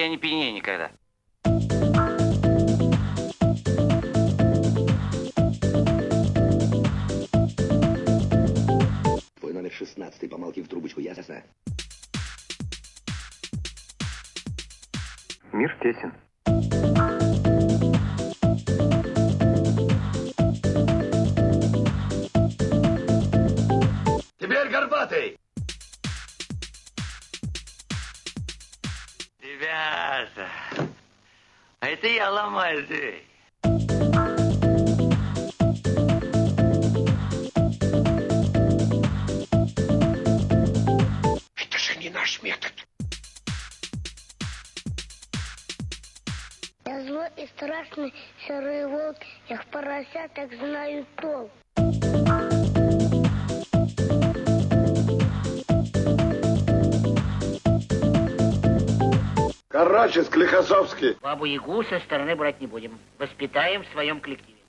я не пьянею никогда. Твой номер 16, помолчи в трубочку, ясно? Мир тесен. Теперь горбатый! Ребята, а это я ломаю дверь. Это же не наш метод. Я злой и страшный серый волк, я в поросятах знаю толк. Короче, Склихосовский. Бабу Ягу со стороны брать не будем. Воспитаем в своем коллективе.